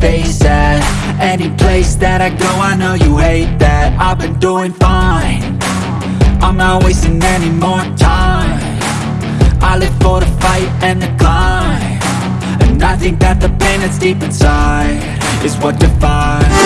face at Any place that I go, I know you hate that. I've been doing fine. I'm not wasting any more time. I live for the fight and the climb. And I think that the pain that's deep inside Is what defines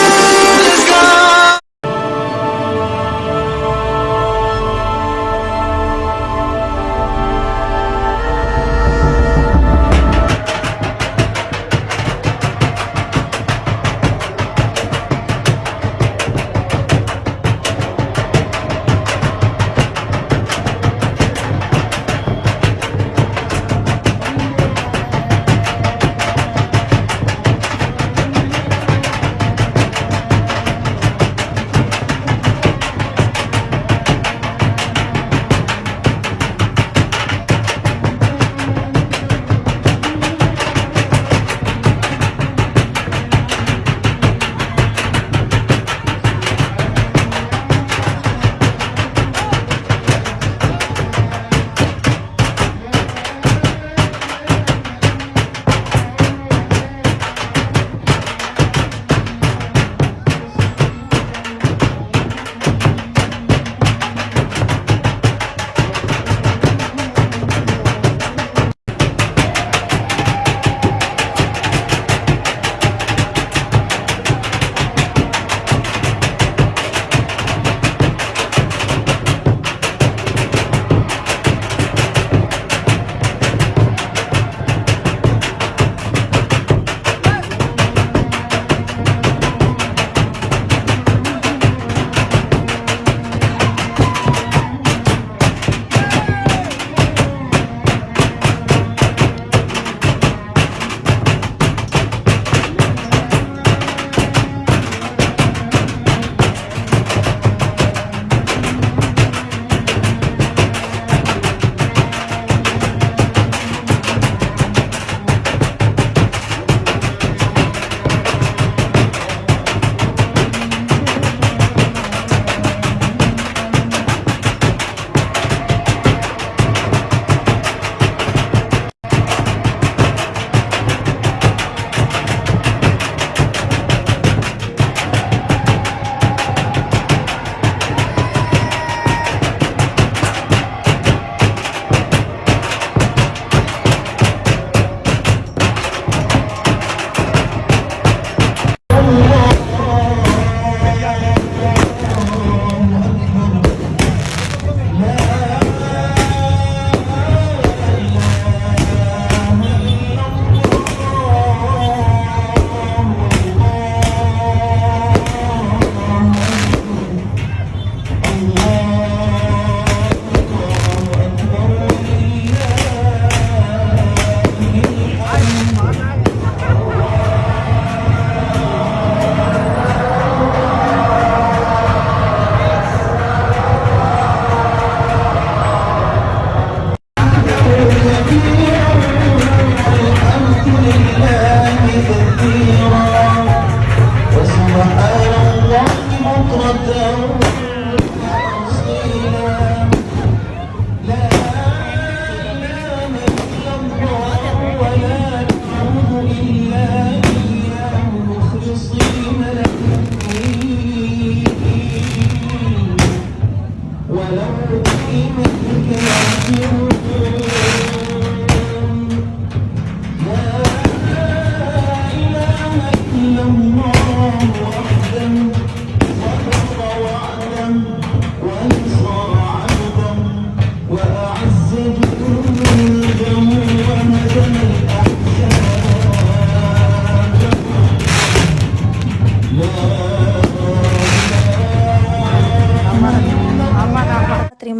Terima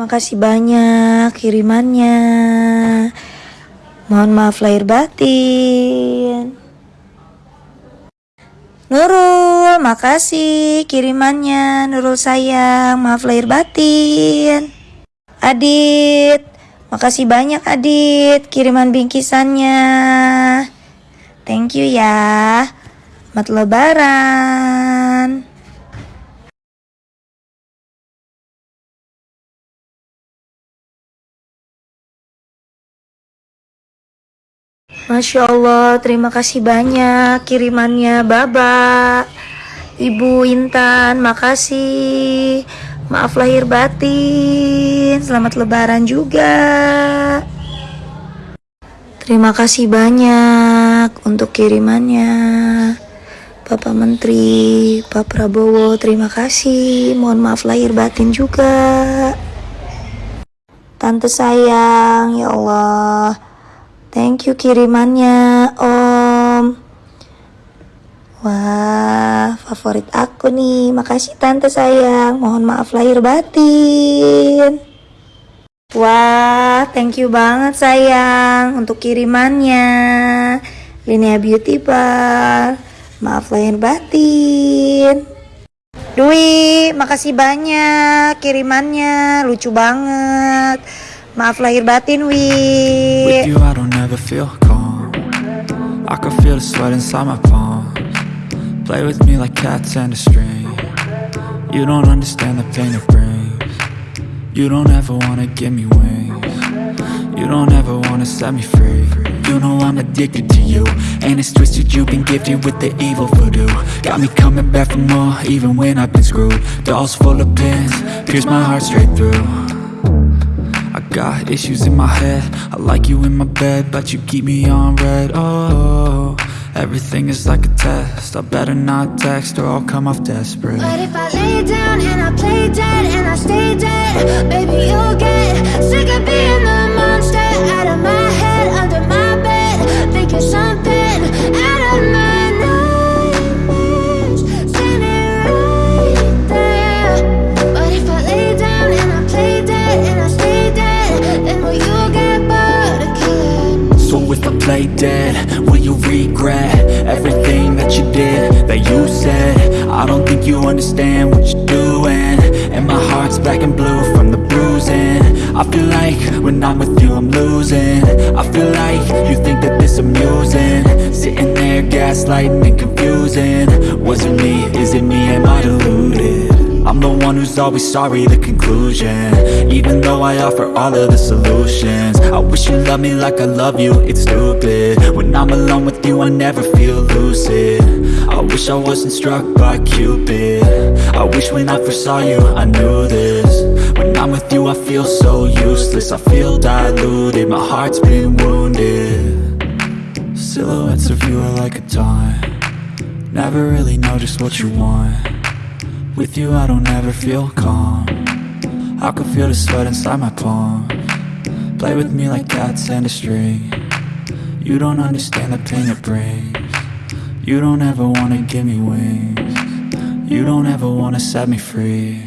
kasih banyak kirimannya. Mohon maaf lahir batin. Nurul, makasih kirimannya. Nurul sayang, maaf lahir batin. Adit, makasih banyak Adit kiriman bingkisannya. Thank you ya. Selamat lebaran. Masya Allah, terima kasih banyak kirimannya Baba. Ibu Intan, makasih. Maaf lahir batin. Selamat lebaran juga. Terima kasih banyak untuk kirimannya. Bapak Menteri, Pak Prabowo, terima kasih. Mohon maaf lahir batin juga. Tante sayang, ya Allah. Thank you kirimannya, Om. Wah, favorit aku nih. Makasih tante sayang. Mohon maaf lahir batin. Wah, thank you banget sayang untuk kirimannya. Linia Beauty Bar. Maaf lahir batin. Dwi, makasih banyak kirimannya. Lucu banget. Maaf lahir batin, Wi. With you I don't ever feel calm. I can feel the sweat inside my palms. Play with me like cats and a string. You don't understand the pain it brings. You don't ever wanna give me wings. You don't ever wanna set me free. You know I'm addicted to you And it's twisted. You've been gifted with the evil voodoo. Got me coming back for more even when I've been screwed. Dolls full of pins, pierce my heart straight through got issues in my head. I like you in my bed But you keep me on red. Oh, everything is like a test. I better not text or I'll come off desperate. But if I lay down and I play dead and I stay dead Baby, you'll get sick of being the regret everything that you did, that you said? I don't think you understand what you're doing. And my heart's black and blue from the bruising. I feel like when I'm with you I'm losing. I feel like you think that this amusing. Sitting there gaslighting and confusing. Was it me, is it me, am I deluded? One who's always sorry, the conclusion. Even though I offer all of the solutions I wish you loved me like I love you, it's stupid. When I'm alone with you, I never feel lucid. I wish I wasn't struck by Cupid. I wish when I first saw you, I knew this. When I'm with you, I feel so useless I feel diluted, my heart's been wounded. Silhouettes of you are like a taunt. Never really know just what you want with you I don't ever feel calm. I can feel the sweat inside my palm. Play with me like cats and a string. You don't understand the pain it brings. You don't ever wanna give me wings. You don't ever wanna set me free.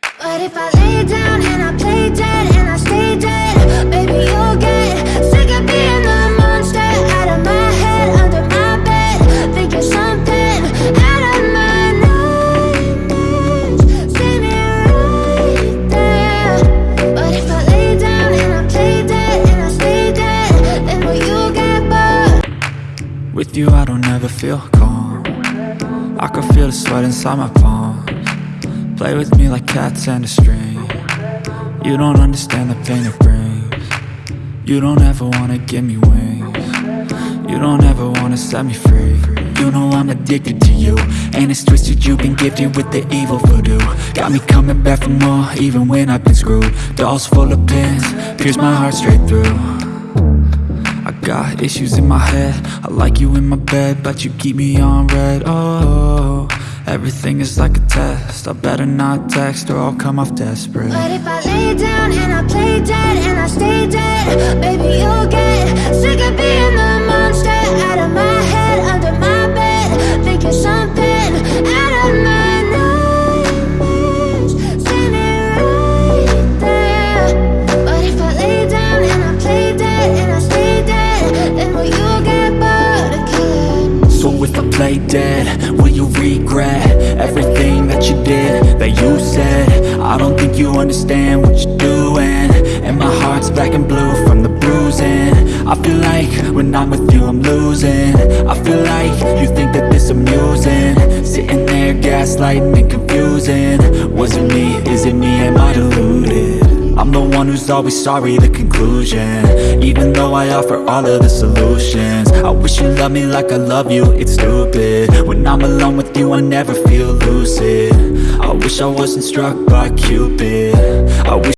But if I lay down and I play dead and I stay dead Baby, you'll get feel calm. I can feel the sweat inside my palms. Play with me like cats and a string. You don't understand the pain it brings. You don't ever wanna give me wings. You don't ever wanna set me free. You know I'm addicted to you And it's twisted you've been gifted with the evil voodoo. Got me coming back for more even when I've been screwed. Dolls full of pins, pierce my heart straight through got issues in my head. I like you in my bed But you keep me on red. Oh, everything is like a test. I better not text or I'll come off desperate. But if I lay down and I play dead and I stay dead Baby, Play dead, will you regret everything that you did, that you said? I don't think you understand what you're doing. And my heart's black and blue from the bruising. I feel like when I'm with you I'm losing. I feel like you think that this amusing. Sitting there gaslighting and confusing I'm the one who's always sorry, the conclusion. Even though I offer all of the solutions. I wish you loved me like I love you, it's stupid. When I'm alone with you, I never feel lucid. I wish I wasn't struck by Cupid. I wish